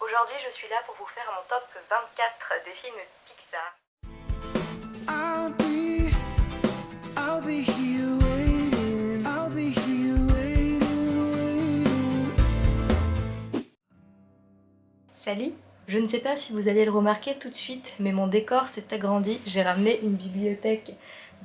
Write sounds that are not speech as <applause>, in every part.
Aujourd'hui, je suis là pour vous faire mon top 24 des films Pixar. I'll be, I'll be here waiting. I'll be here waiting, waiting. Salut Je ne sais pas si vous allez le remarquer tout de suite, mais mon décor s'est agrandi. J'ai ramené une bibliothèque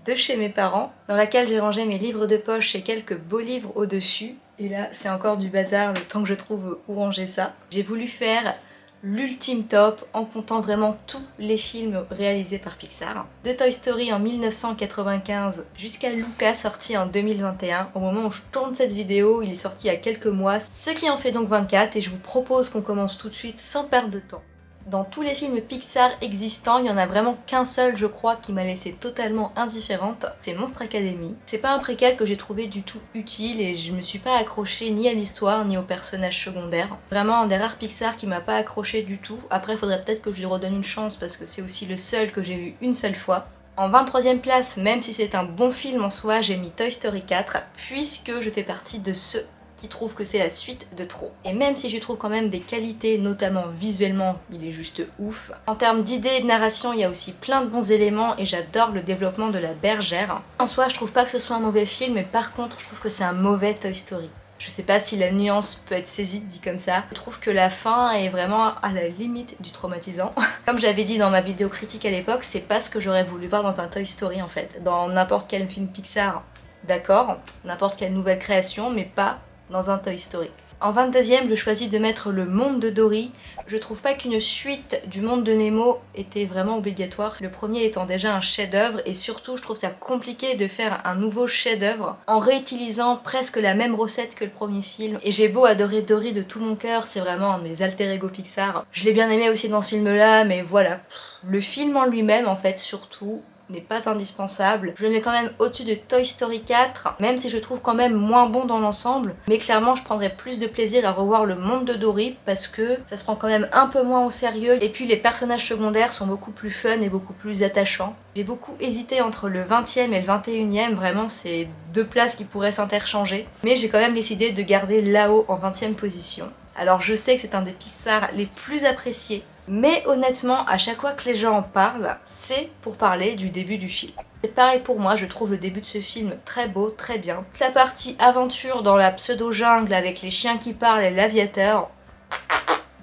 de chez mes parents, dans laquelle j'ai rangé mes livres de poche et quelques beaux livres au-dessus. Et là, c'est encore du bazar le temps que je trouve où ranger ça. J'ai voulu faire l'ultime top en comptant vraiment tous les films réalisés par Pixar. De Toy Story en 1995 jusqu'à Luca sorti en 2021. Au moment où je tourne cette vidéo, il est sorti il y a quelques mois, ce qui en fait donc 24 et je vous propose qu'on commence tout de suite sans perdre de temps. Dans tous les films Pixar existants, il y en a vraiment qu'un seul, je crois, qui m'a laissé totalement indifférente. C'est Monstre Academy. C'est pas un préquel que j'ai trouvé du tout utile et je me suis pas accrochée ni à l'histoire ni aux personnages secondaires. Vraiment un des rares Pixar qui m'a pas accroché du tout. Après, il faudrait peut-être que je lui redonne une chance parce que c'est aussi le seul que j'ai vu une seule fois. En 23ème place, même si c'est un bon film en soi, j'ai mis Toy Story 4 puisque je fais partie de ceux qui trouve que c'est la suite de trop. Et même si je trouve quand même des qualités, notamment visuellement, il est juste ouf. En termes d'idées et de narration, il y a aussi plein de bons éléments et j'adore le développement de la bergère. En soi, je trouve pas que ce soit un mauvais film, mais par contre, je trouve que c'est un mauvais Toy Story. Je sais pas si la nuance peut être saisie dit comme ça. Je trouve que la fin est vraiment à la limite du traumatisant. <laughs> Comme j'avais dit dans ma vidéo critique à l'époque, c'est pas ce que j'aurais voulu voir dans un Toy Story en fait. Dans n'importe quel film Pixar, d'accord, n'importe quelle nouvelle création, mais pas dans un Toy Story. En 22ème, je choisis de mettre le monde de Dory. Je trouve pas qu'une suite du monde de Nemo était vraiment obligatoire. Le premier étant déjà un chef-d'œuvre et surtout je trouve ça compliqué de faire un nouveau chef-d'œuvre en réutilisant presque la même recette que le premier film. Et j'ai beau adorer Dory de tout mon cœur, c'est vraiment un de mes alter ego Pixar. Je l'ai bien aimé aussi dans ce film là, mais voilà. Le film en lui-même en fait surtout n'est pas indispensable. Je le mets quand même au-dessus de Toy Story 4, même si je trouve quand même moins bon dans l'ensemble. Mais clairement, je prendrais plus de plaisir à revoir le monde de Dory parce que ça se prend quand même un peu moins au sérieux. Et puis les personnages secondaires sont beaucoup plus fun et beaucoup plus attachants. J'ai beaucoup hésité entre le 20e et le 21e, vraiment c'est deux places qui pourraient s'interchanger. Mais j'ai quand même décidé de garder là-haut en 20e position. Alors je sais que c'est un des Pixar les plus appréciés, mais honnêtement, à chaque fois que les gens en parlent, c'est pour parler du début du film. C'est pareil pour moi, je trouve le début de ce film très beau, très bien. La partie aventure dans la pseudo-jungle avec les chiens qui parlent et l'aviateur,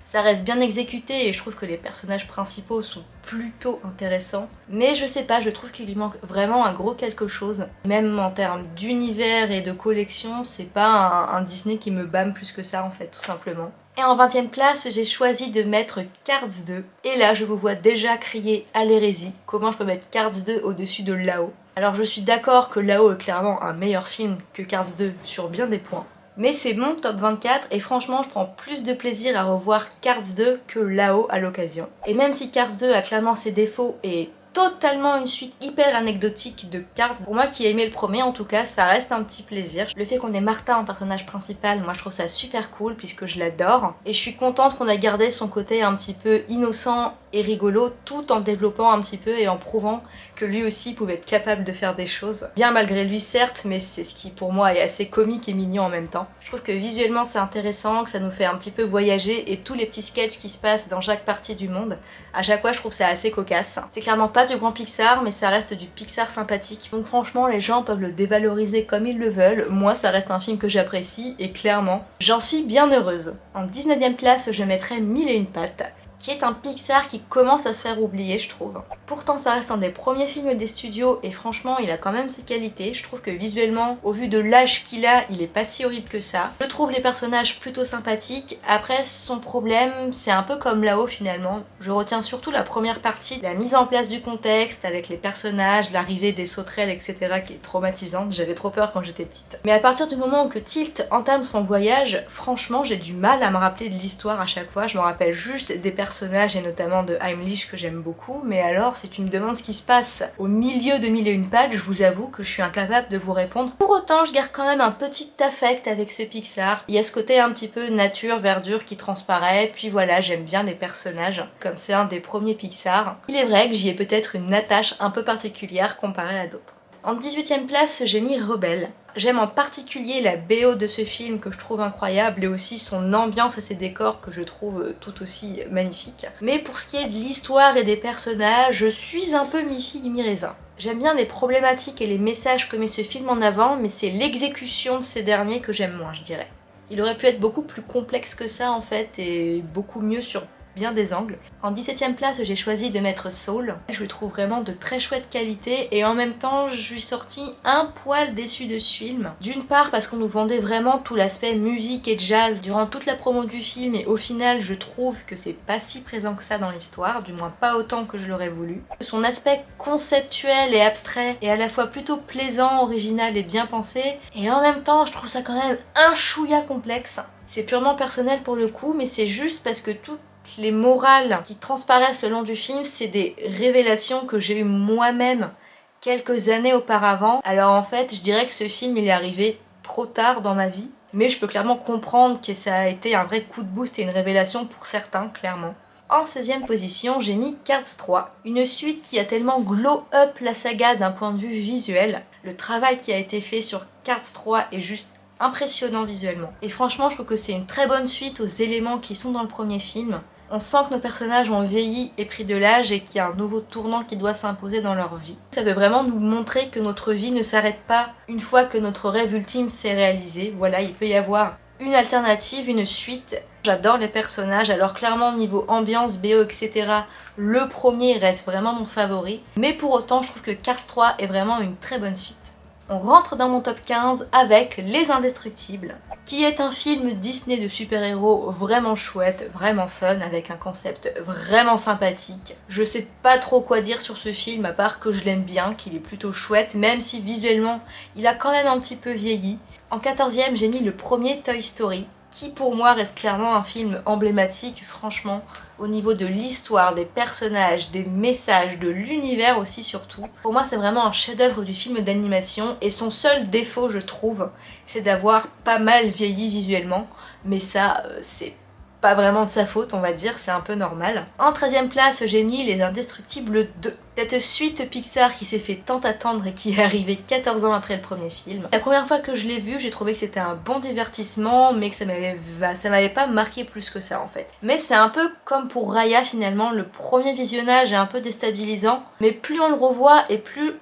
ça reste bien exécuté et je trouve que les personnages principaux sont plutôt intéressants. Mais je sais pas, je trouve qu'il lui manque vraiment un gros quelque chose. Même en termes d'univers et de collection, c'est pas un, un Disney qui me bâme plus que ça en fait, tout simplement. Et en 20ème place, j'ai choisi de mettre Cards 2. Et là, je vous vois déjà crier à l'hérésie. Comment je peux mettre Cards 2 au-dessus de Lao? Alors je suis d'accord que Lao est clairement un meilleur film que Cards 2 sur bien des points. Mais c'est mon top 24 et franchement je prends plus de plaisir à revoir Cards 2 que Lao à l'occasion. Et même si Cards 2 a clairement ses défauts et totalement une suite hyper anecdotique de cartes. Pour moi qui ai aimé le premier en tout cas, ça reste un petit plaisir. Le fait qu'on ait Martha en personnage principal, moi je trouve ça super cool puisque je l'adore. Et je suis contente qu'on a gardé son côté un petit peu innocent et rigolo tout en développant un petit peu et en prouvant que lui aussi pouvait être capable de faire des choses. Bien malgré lui certes, mais c'est ce qui pour moi est assez comique et mignon en même temps. Je trouve que visuellement c'est intéressant, que ça nous fait un petit peu voyager et tous les petits sketchs qui se passent dans chaque partie du monde, à chaque fois je trouve ça assez cocasse. C'est clairement pas du grand Pixar, mais ça reste du Pixar sympathique. Donc franchement les gens peuvent le dévaloriser comme ils le veulent, moi ça reste un film que j'apprécie et clairement j'en suis bien heureuse. En 19ème place je mettrais Mille et une pattes qui est un Pixar qui commence à se faire oublier je trouve. Pourtant ça reste un des premiers films des studios et franchement il a quand même ses qualités. Je trouve que visuellement, au vu de l'âge qu'il a, il est pas si horrible que ça. Je trouve les personnages plutôt sympathiques. Après son problème, c'est un peu comme là-haut finalement. Je retiens surtout la première partie, la mise en place du contexte avec les personnages, l'arrivée des sauterelles etc qui est traumatisante. J'avais trop peur quand j'étais petite. Mais à partir du moment où que Tilt entame son voyage, franchement j'ai du mal à me rappeler de l'histoire à chaque fois. Je me rappelle juste des personnages et notamment de Heimlich que j'aime beaucoup, mais alors si tu me demandes ce qui se passe au milieu de Mille et une pattes, je vous avoue que je suis incapable de vous répondre. Pour autant, je garde quand même un petit affect avec ce Pixar. Il y a ce côté un petit peu nature, verdure qui transparaît, puis voilà, j'aime bien les personnages, comme c'est un des premiers Pixar. Il est vrai que j'y ai peut-être une attache un peu particulière comparée à d'autres. En 18ème place, j'ai mis Rebelle. J'aime en particulier la BO de ce film que je trouve incroyable et aussi son ambiance et ses décors que je trouve euh, tout aussi magnifiques. Mais pour ce qui est de l'histoire et des personnages, je suis un peu mi-figue mi-raisin. J'aime bien les problématiques et les messages que met ce film en avant, mais c'est l'exécution de ces derniers que j'aime moins, je dirais. Il aurait pu être beaucoup plus complexe que ça en fait, et beaucoup mieux sur bien des angles. En 17ème place, j'ai choisi de mettre Soul. Je le trouve vraiment de très chouette qualité et en même temps, je suis sortie un poil déçue de ce film. D'une part parce qu'on nous vendait vraiment tout l'aspect musique et jazz durant toute la promo du film et au final, je trouve que c'est pas si présent que ça dans l'histoire, du moins pas autant que je l'aurais voulu. Son aspect conceptuel et abstrait est à la fois plutôt plaisant, original et bien pensé et en même temps, je trouve ça quand même un chouïa complexe. C'est purement personnel pour le coup, mais c'est juste parce que tout les morales qui transparaissent le long du film, c'est des révélations que j'ai eues moi-même quelques années auparavant. Alors en fait, je dirais que ce film, il est arrivé trop tard dans ma vie, mais je peux clairement comprendre que ça a été un vrai coup de boost et une révélation pour certains, clairement. En 16ème position, j'ai mis Cards 3, une suite qui a tellement glow up la saga d'un point de vue visuel. Le travail qui a été fait sur Cards 3 est juste impressionnant visuellement. Et franchement, je trouve que c'est une très bonne suite aux éléments qui sont dans le premier film. On sent que nos personnages ont vieilli et pris de l'âge et qu'il y a un nouveau tournant qui doit s'imposer dans leur vie. Ça veut vraiment nous montrer que notre vie ne s'arrête pas une fois que notre rêve ultime s'est réalisé. Voilà, il peut y avoir une alternative, une suite. J'adore les personnages, alors clairement niveau ambiance, BO, etc. Le premier reste vraiment mon favori. Mais pour autant, je trouve que Cars 3 est vraiment une très bonne suite. On rentre dans mon top 15 avec Les Indestructibles, qui est un film Disney de super-héros vraiment chouette, vraiment fun, avec un concept vraiment sympathique. Je sais pas trop quoi dire sur ce film, à part que je l'aime bien, qu'il est plutôt chouette, même si visuellement il a quand même un petit peu vieilli. En 14ème, j'ai mis le premier Toy Story, qui pour moi reste clairement un film emblématique, franchement, au niveau de l'histoire, des personnages, des messages, de l'univers aussi surtout. Pour moi c'est vraiment un chef-d'œuvre du film d'animation et son seul défaut je trouve, c'est d'avoir pas mal vieilli visuellement, mais ça euh, c'est pas vraiment de sa faute on va dire, c'est un peu normal. En 13ème place j'ai mis Les Indestructibles 2. Cette suite Pixar qui s'est fait tant attendre et qui est arrivée 14 ans après le premier film. La première fois que je l'ai vu j'ai trouvé que c'était un bon divertissement mais que ça m'avait pas marqué plus que ça en fait. Mais c'est un peu comme pour Raya finalement, le premier visionnage est un peu déstabilisant mais plus on le revoit et plus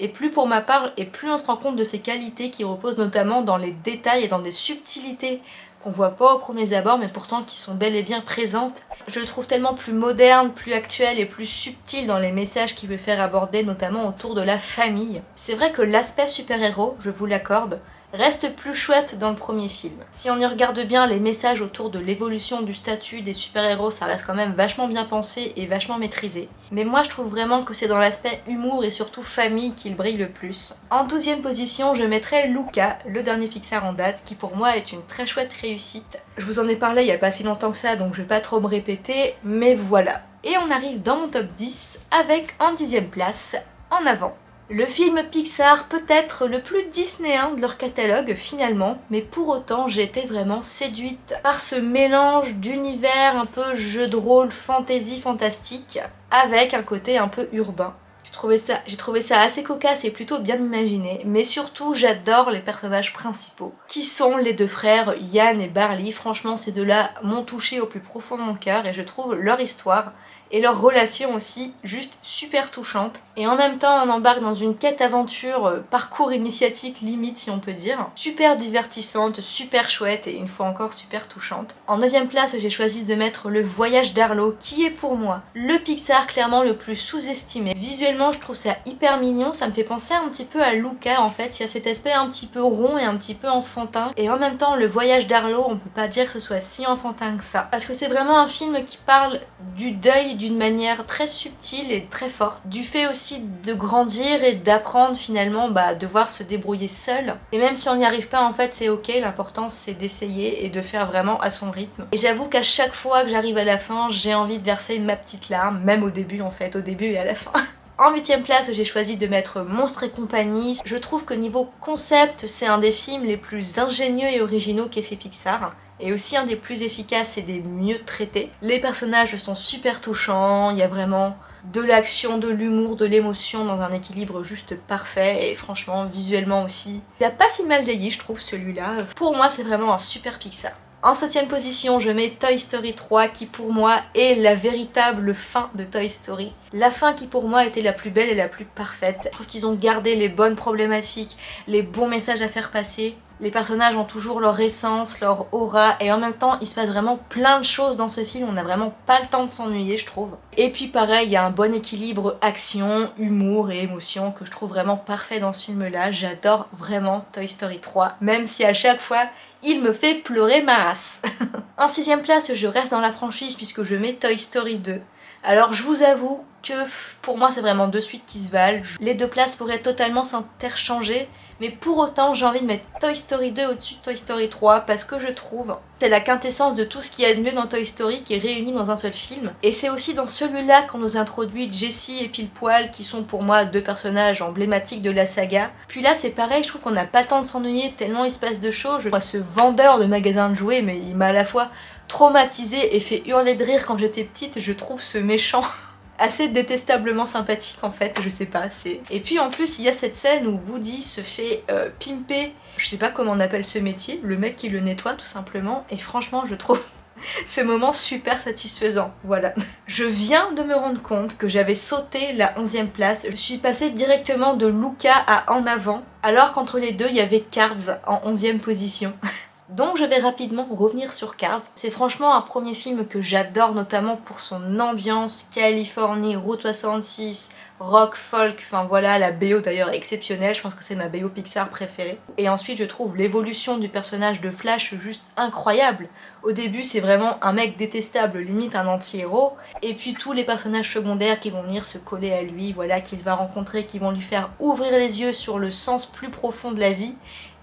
et plus pour ma part, et plus on se rend compte de ses qualités qui reposent notamment dans les détails et dans des subtilités qu'on voit pas aux premiers abords mais pourtant qui sont bel et bien présentes. Je le trouve tellement plus moderne, plus actuel et plus subtil dans les messages qu'il veut faire aborder notamment autour de la famille. C'est vrai que l'aspect super-héros, je vous l'accorde, reste plus chouette dans le premier film. Si on y regarde bien les messages autour de l'évolution du statut des super-héros, ça reste quand même vachement bien pensé et vachement maîtrisé. Mais moi je trouve vraiment que c'est dans l'aspect humour et surtout famille qu'il brille le plus. En douzième position, je mettrais Luca, le dernier Pixar en date, qui pour moi est une très chouette réussite. Je vous en ai parlé il y a pas si longtemps que ça, donc je vais pas trop me répéter, mais voilà. Et on arrive dans mon top 10 avec en dixième place, En avant, le film Pixar peut être le plus disneyen de leur catalogue finalement, mais pour autant j'ai été vraiment séduite par ce mélange d'univers un peu jeu de rôle, fantasy, fantastique, avec un côté un peu urbain. J'ai trouvé, ça, trouvé ça assez cocasse et plutôt bien imaginé, mais surtout j'adore les personnages principaux, qui sont les deux frères Yann et Barley. Franchement ces deux-là m'ont touché au plus profond de mon cœur et je trouve leur histoire et leur relation aussi juste super touchante. Et en même temps on embarque dans une quête aventure, euh, parcours initiatique limite si on peut dire. Super divertissante, super chouette et une fois encore super touchante. En 9ème place j'ai choisi de mettre le voyage d'Arlo qui est pour moi le Pixar clairement le plus sous-estimé. Visuellement je trouve ça hyper mignon, ça me fait penser un petit peu à Luca en fait, il y a cet aspect un petit peu rond et un petit peu enfantin. Et en même temps le voyage d'Arlo on peut pas dire que ce soit si enfantin que ça. Parce que c'est vraiment un film qui parle du deuil d'une manière très subtile et très forte. Du fait aussi de grandir et d'apprendre finalement bah, devoir se débrouiller seul. Et même si on n'y arrive pas en fait c'est ok, l'important c'est d'essayer et de faire vraiment à son rythme. Et j'avoue qu'à chaque fois que j'arrive à la fin j'ai envie de verser ma petite larme, même au début en fait, au début et à la fin. <laughs> En huitième place, j'ai choisi de mettre Monstre et compagnie. Je trouve que niveau concept, c'est un des films les plus ingénieux et originaux qu'ait fait Pixar et aussi un des plus efficaces et des mieux traités. Les personnages sont super touchants, il y a vraiment de l'action, de l'humour, de l'émotion dans un équilibre juste parfait et franchement visuellement aussi. Il a pas si mal vieilli je trouve celui-là. Pour moi c'est vraiment un super Pixar. En septième position, je mets Toy Story 3 qui pour moi est la véritable fin de Toy Story. La fin qui pour moi était la plus belle et la plus parfaite. Je trouve qu'ils ont gardé les bonnes problématiques, les bons messages à faire passer. Les personnages ont toujours leur essence, leur aura et en même temps il se passe vraiment plein de choses dans ce film, on n'a vraiment pas le temps de s'ennuyer je trouve. Et puis pareil, il y a un bon équilibre action, humour et émotion que je trouve vraiment parfait dans ce film là. J'adore vraiment Toy Story 3, même si à chaque fois il me fait pleurer ma race. <laughs> en sixième place, je reste dans la franchise puisque je mets Toy Story 2. Alors je vous avoue que pour moi c'est vraiment deux suites qui se valent. Les deux places pourraient totalement s'interchanger mais pour autant j'ai envie de mettre Toy Story 2 au-dessus de Toy Story 3 parce que je trouve c'est la quintessence de tout ce qu'il y a de mieux dans Toy Story qui est réuni dans un seul film. Et c'est aussi dans celui-là qu'on nous introduit Jessie et Pile-Poil qui sont pour moi deux personnages emblématiques de la saga. Puis là c'est pareil, je trouve qu'on n'a pas le temps de s'ennuyer tellement il se passe de choses. Moi ce vendeur de magasins de jouets mais il m'a à la fois traumatisé et fait hurler de rire quand j'étais petite, je trouve ce méchant <laughs> assez détestablement sympathique en fait, je sais pas, c'est... Et puis en plus il y a cette scène où Woody se fait euh, pimper, je sais pas comment on appelle ce métier, le mec qui le nettoie tout simplement, et franchement je trouve <laughs> ce moment super satisfaisant, voilà. Je viens de me rendre compte que j'avais sauté la 11ème place, je suis passée directement de Luca à En Avant, alors qu'entre les deux il y avait Cards en 11ème position. <laughs> Donc je vais rapidement revenir sur Cards. C'est franchement un premier film que j'adore notamment pour son ambiance, Californie, Route 66, rock, folk, enfin voilà, la BO d'ailleurs exceptionnelle, je pense que c'est ma BO Pixar préférée. Et ensuite je trouve l'évolution du personnage de Flash juste incroyable. Au début c'est vraiment un mec détestable, limite un anti-héros, et puis tous les personnages secondaires qui vont venir se coller à lui, voilà, qu'il va rencontrer, qui vont lui faire ouvrir les yeux sur le sens plus profond de la vie,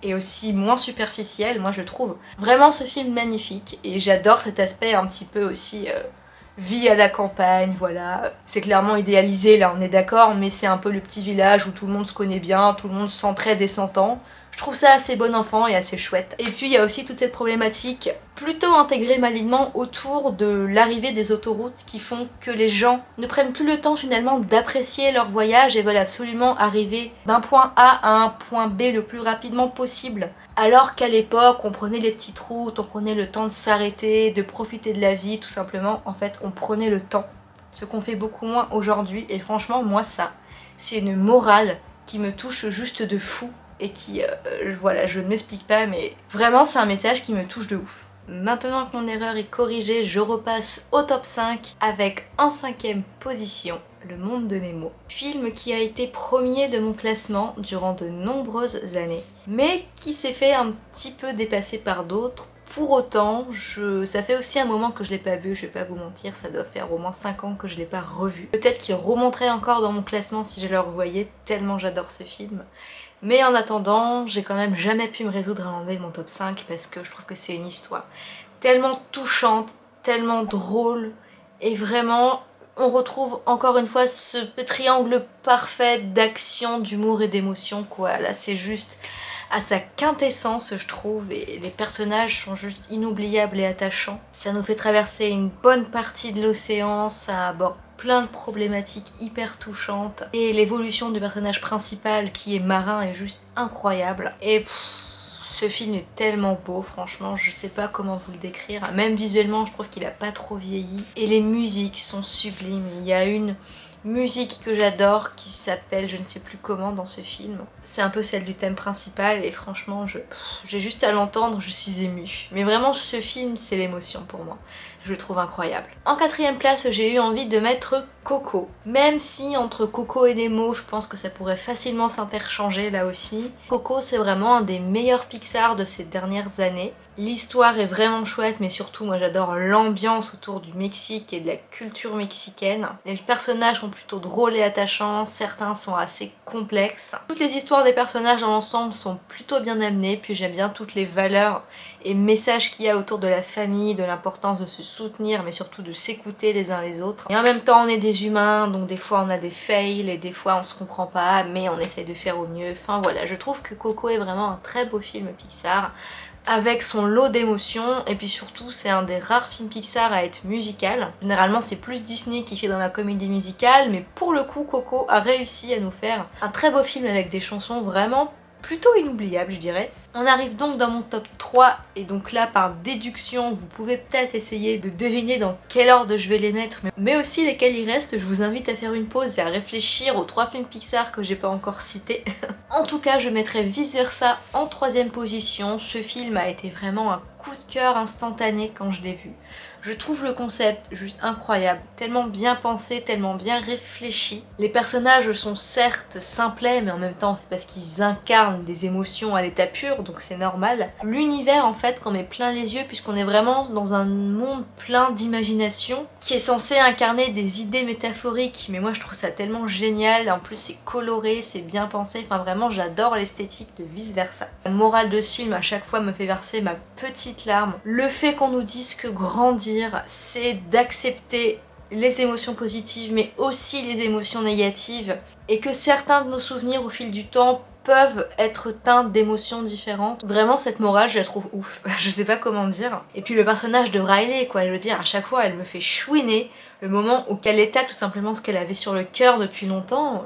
et aussi moins superficiel, moi je trouve vraiment ce film magnifique et j'adore cet aspect un petit peu aussi euh, vie à la campagne, voilà. C'est clairement idéalisé là on est d'accord mais c'est un peu le petit village où tout le monde se connaît bien, tout le monde s'entraide et s'entend. Je trouve ça assez bon enfant et assez chouette. Et puis il y a aussi toute cette problématique plutôt intégrée malignement autour de l'arrivée des autoroutes qui font que les gens ne prennent plus le temps finalement d'apprécier leur voyage et veulent absolument arriver d'un point A à un point B le plus rapidement possible. Alors qu'à l'époque on prenait les petites routes, on prenait le temps de s'arrêter, de profiter de la vie tout simplement. En fait on prenait le temps, ce qu'on fait beaucoup moins aujourd'hui et franchement moi ça, c'est une morale qui me touche juste de fou et qui, euh, voilà, je ne m'explique pas, mais vraiment c'est un message qui me touche de ouf. Maintenant que mon erreur est corrigée, je repasse au top 5 avec en cinquième position Le Monde de Nemo. Film qui a été premier de mon classement durant de nombreuses années, mais qui s'est fait un petit peu dépasser par d'autres. Pour autant, je... ça fait aussi un moment que je l'ai pas vu, je vais pas vous mentir, ça doit faire au moins 5 ans que je l'ai pas revu. Peut-être qu'il remonterait encore dans mon classement si je le revoyais, tellement j'adore ce film. Mais en attendant, j'ai quand même jamais pu me résoudre à l'enlever de mon top 5 parce que je trouve que c'est une histoire tellement touchante, tellement drôle et vraiment on retrouve encore une fois ce, triangle parfait d'action, d'humour et d'émotion quoi. Là c'est juste à sa quintessence je trouve et les personnages sont juste inoubliables et attachants. Ça nous fait traverser une bonne partie de l'océan, ça aborde plein de problématiques hyper touchantes et l'évolution du personnage principal qui est marin est juste incroyable. Et ce film est tellement beau franchement je sais pas comment vous le décrire. Même visuellement je trouve qu'il a pas trop vieilli et les musiques sont sublimes. Il y a une musique que j'adore qui s'appelle je ne sais plus comment dans ce film. C'est un peu celle du thème principal et franchement j'ai juste à l'entendre je suis émue. Mais vraiment ce film c'est l'émotion pour moi je le trouve incroyable. En quatrième place, j'ai eu envie de mettre Coco. Même si entre Coco et Nemo, je pense que ça pourrait facilement s'interchanger là aussi. Coco, c'est vraiment un des meilleurs Pixar de ces dernières années. L'histoire est vraiment chouette, mais surtout, moi j'adore l'ambiance autour du Mexique et de la culture mexicaine. Les personnages sont plutôt drôles et attachants, certains sont assez complexes. Toutes les histoires des personnages dans l'ensemble sont plutôt bien amenées, puis j'aime bien toutes les valeurs et messages qu'il y a autour de la famille, de l'importance de se mais surtout de s'écouter les uns les autres. Et en même temps on est des humains donc des fois on a des fails et des fois on se comprend pas mais on essaye de faire au mieux. Enfin voilà, je trouve que Coco est vraiment un très beau film Pixar avec son lot d'émotions et puis surtout c'est un des rares films Pixar à être musical. Généralement c'est plus Disney qui fait dans la comédie musicale mais pour le coup Coco a réussi à nous faire un très beau film avec des chansons vraiment plutôt inoubliable je dirais. On arrive donc dans mon top 3 et donc là par déduction vous pouvez peut-être essayer de deviner dans quel ordre je vais les mettre mais aussi lesquels il reste. Je vous invite à faire une pause et à réfléchir aux trois films Pixar que j'ai pas encore cités. <laughs> en tout cas je mettrai Vice Versa en troisième position. Ce film a été vraiment un coup de cœur instantané quand je l'ai vu. Je trouve le concept juste incroyable, tellement bien pensé, tellement bien réfléchi. Les personnages sont certes simplets, mais en même temps c'est parce qu'ils incarnent des émotions à l'état pur, donc c'est normal. L'univers en fait qu'on met plein les yeux, puisqu'on est vraiment dans un monde plein d'imagination, qui est censé incarner des idées métaphoriques, mais moi je trouve ça tellement génial, en plus c'est coloré, c'est bien pensé, enfin vraiment j'adore l'esthétique de vice versa. La morale de ce film à chaque fois me fait verser ma petite larme. Le fait qu'on nous dise que grandir c'est d'accepter les émotions positives mais aussi les émotions négatives et que certains de nos souvenirs au fil du temps peuvent être teints d'émotions différentes. Vraiment cette morale je la trouve ouf, <laughs> je sais pas comment dire. Et puis le personnage de Riley quoi, je veux dire à chaque fois elle me fait chouiner le moment où qu'elle étale tout simplement ce qu'elle avait sur le cœur depuis longtemps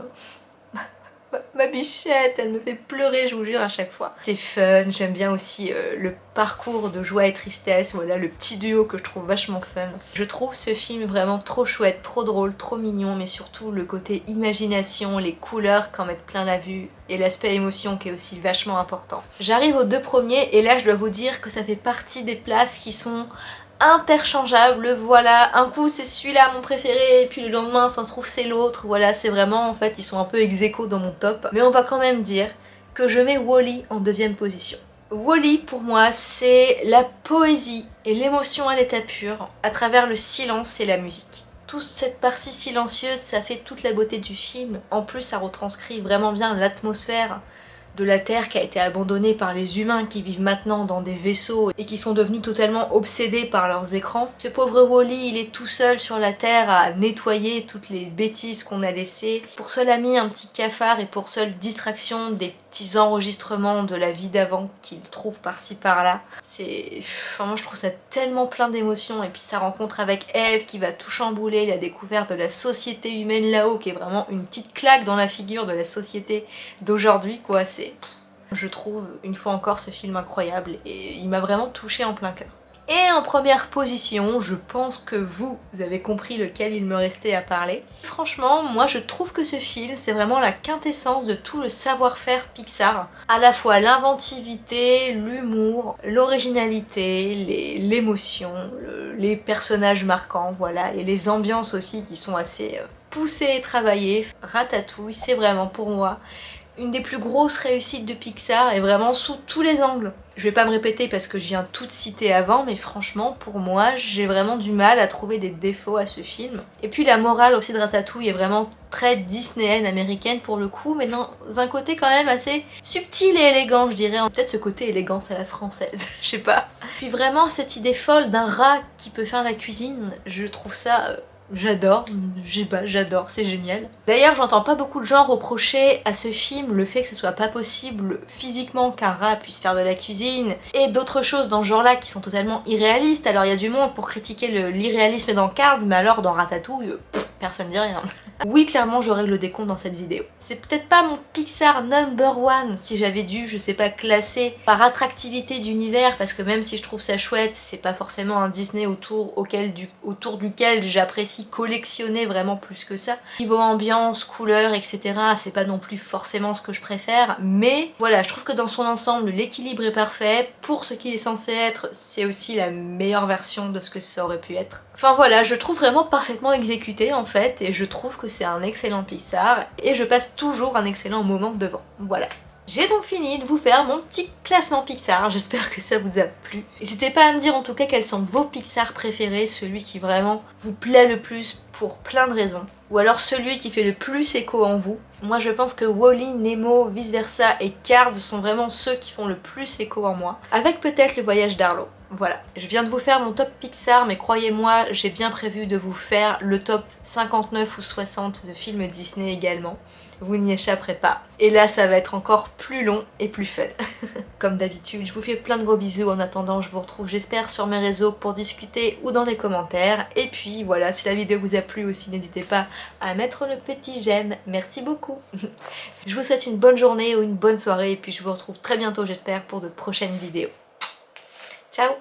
ma bichette, elle me fait pleurer, je vous jure, à chaque fois. C'est fun, j'aime bien aussi euh, le parcours de joie et tristesse, voilà, le petit duo que je trouve vachement fun. Je trouve ce film vraiment trop chouette, trop drôle, trop mignon, mais surtout le côté imagination, les couleurs qu'en mettent plein la vue, et l'aspect émotion qui est aussi vachement important. J'arrive aux deux premiers, et là je dois vous dire que ça fait partie des places qui sont interchangeable, voilà, un coup c'est celui-là mon préféré, et puis le lendemain ça se trouve c'est l'autre, voilà, c'est vraiment, en fait, ils sont un peu ex dans mon top, mais on va quand même dire que je mets Wally en deuxième position. Wally pour moi c'est la poésie et l'émotion à l'état pur à travers le silence et la musique. Toute cette partie silencieuse ça fait toute la beauté du film, en plus ça retranscrit vraiment bien l'atmosphère de la Terre qui a été abandonnée par les humains qui vivent maintenant dans des vaisseaux et qui sont devenus totalement obsédés par leurs écrans. Ce pauvre Wally, il est tout seul sur la Terre à nettoyer toutes les bêtises qu'on a laissées. Pour seul ami, un petit cafard et pour seule distraction, des petits enregistrements de la vie d'avant qu'il trouve par-ci par-là. C'est... Enfin, moi je trouve ça tellement plein d'émotions et puis sa rencontre avec Eve qui va tout chambouler, la découverte de la société humaine là-haut qui est vraiment une petite claque dans la figure de la société d'aujourd'hui quoi. Je trouve une fois encore ce film incroyable et il m'a vraiment touché en plein cœur. Et en première position, je pense que vous, avez compris lequel il me restait à parler. Franchement, moi je trouve que ce film, c'est vraiment la quintessence de tout le savoir-faire Pixar. À la fois l'inventivité, l'humour, l'originalité, l'émotion, les personnages marquants, voilà, et les ambiances aussi qui sont assez euh, poussées et travaillées. Ratatouille, c'est vraiment pour moi une des plus grosses réussites de Pixar et vraiment sous tous les angles. Je vais pas me répéter parce que je viens tout citer avant, mais franchement, pour moi, j'ai vraiment du mal à trouver des défauts à ce film. Et puis la morale aussi de Ratatouille est vraiment très disneyenne, américaine pour le coup, mais dans un côté quand même assez subtil et élégant, je dirais. Peut-être ce côté élégance à la française, <laughs> je sais pas. Puis vraiment cette idée folle d'un rat qui peut faire la cuisine, je trouve ça euh, J'adore, j'adore, c'est génial. D'ailleurs, j'entends pas beaucoup de gens reprocher à ce film le fait que ce soit pas possible physiquement qu'un rat puisse faire de la cuisine et d'autres choses dans ce genre-là qui sont totalement irréalistes. Alors il y a du monde pour critiquer l'irréalisme dans Cards, mais alors dans Ratatouille, personne dit rien. Oui, clairement, je règle le décompte dans cette vidéo. C'est peut-être pas mon Pixar number one si j'avais dû, je sais pas, classer par attractivité d'univers, parce que même si je trouve ça chouette, c'est pas forcément un Disney autour, autour duquel j'apprécie collectionner vraiment plus que ça. Niveau ambiance, couleur, etc., c'est pas non plus forcément ce que je préfère, mais voilà, je trouve que dans son ensemble, l'équilibre est parfait. Pour ce qu'il est censé être, c'est aussi la meilleure version de ce que ça aurait pu être. Enfin voilà, je trouve vraiment parfaitement exécuté en fait et je trouve que c'est un excellent Pixar et je passe toujours un excellent moment devant. Voilà. J'ai donc fini de vous faire mon petit classement Pixar, j'espère que ça vous a plu. N'hésitez pas à me dire en tout cas quels sont vos Pixar préférés, celui qui vraiment vous plaît le plus pour plein de raisons. Ou alors celui qui fait le plus écho en vous. Moi je pense que Wally, Nemo, Vice Versa et Cars sont vraiment ceux qui font le plus écho en moi. Avec peut-être le voyage d'Arlo. Voilà, je viens de vous faire mon top Pixar, mais croyez-moi, j'ai bien prévu de vous faire le top 59 ou 60 de films Disney également. vous n'y échapperez pas. Et là, ça va être encore plus long et plus fun. <laughs> Comme d'habitude, je vous fais plein de gros bisous. En attendant, je vous retrouve, j'espère, sur mes réseaux pour discuter ou dans les commentaires. Et puis voilà, si la vidéo vous a plu aussi, n'hésitez pas à mettre le petit j'aime. Merci beaucoup. <laughs> je vous souhaite une bonne journée ou une bonne soirée. Et puis je vous retrouve très bientôt, j'espère, pour de prochaines vidéos. Chao.